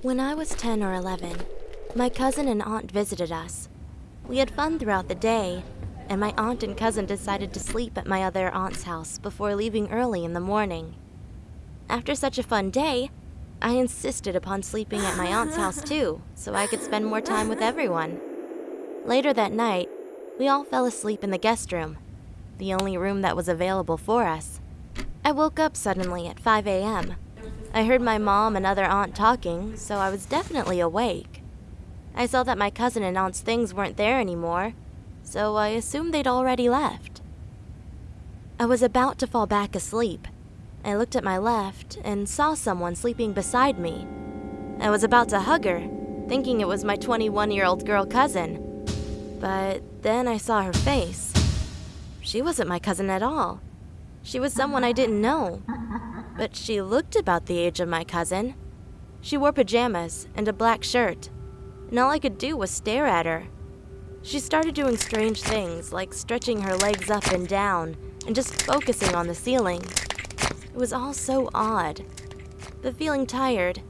When I was 10 or 11, my cousin and aunt visited us. We had fun throughout the day, and my aunt and cousin decided to sleep at my other aunt's house before leaving early in the morning. After such a fun day, I insisted upon sleeping at my aunt's house too, so I could spend more time with everyone. Later that night, we all fell asleep in the guest room, the only room that was available for us. I woke up suddenly at 5 a.m. I heard my mom and other aunt talking, so I was definitely awake. I saw that my cousin and aunt's things weren't there anymore, so I assumed they'd already left. I was about to fall back asleep. I looked at my left and saw someone sleeping beside me. I was about to hug her, thinking it was my 21 year old girl cousin. But then I saw her face. She wasn't my cousin at all. She was someone I didn't know. But she looked about the age of my cousin. She wore pajamas and a black shirt, and all I could do was stare at her. She started doing strange things, like stretching her legs up and down and just focusing on the ceiling. It was all so odd. But feeling tired,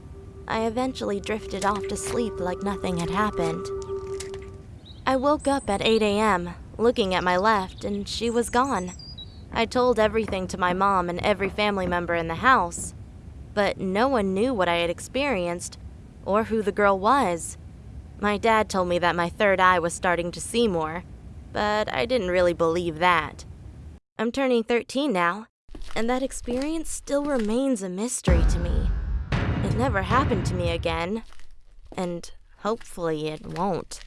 I eventually drifted off to sleep like nothing had happened. I woke up at 8 a.m., looking at my left, and she was gone. I told everything to my mom and every family member in the house, but no one knew what I had experienced or who the girl was. My dad told me that my third eye was starting to see more, but I didn't really believe that. I'm turning 13 now, and that experience still remains a mystery to me. It never happened to me again, and hopefully it won't.